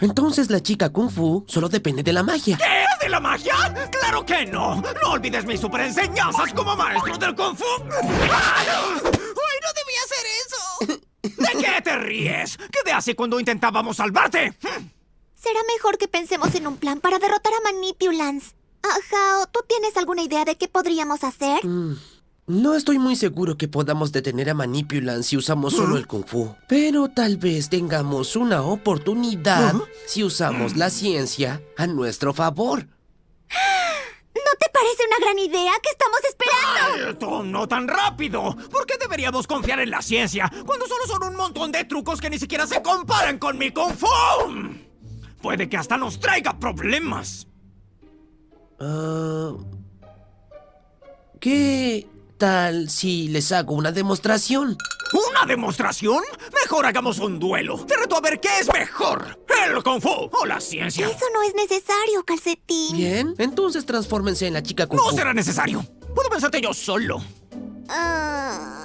Entonces la chica Kung Fu solo depende de la magia. ¿Qué? ¿De la magia? ¡Claro que no! ¡No olvides mis super enseñanzas como maestro del Kung Fu! ¡Ay, no debía hacer eso! ¿De qué te ríes? ¿Qué te hace cuando intentábamos salvarte? Será mejor que pensemos en un plan para derrotar a Manipulance. Ajá, ¿tú tienes alguna idea de qué podríamos hacer? Mm, no estoy muy seguro que podamos detener a Manipulance si usamos solo el Kung Fu. Pero tal vez tengamos una oportunidad si usamos la ciencia a nuestro favor. ¿No te parece una gran idea? ¿Qué estamos esperando? Ay, no tan rápido! ¿Por qué deberíamos confiar en la ciencia cuando solo son un montón de trucos que ni siquiera se comparan con mi Kung Fu? Puede que hasta nos traiga problemas. Ah, ¿Qué tal si les hago una demostración? ¿Una demostración? Mejor hagamos un duelo. Te reto a ver qué es mejor, el Kung Fu o la ciencia. Eso no es necesario, calcetín. Bien, entonces transfórmense en la chica Kung Fu. No será necesario. Puedo pensarte yo solo. Ah...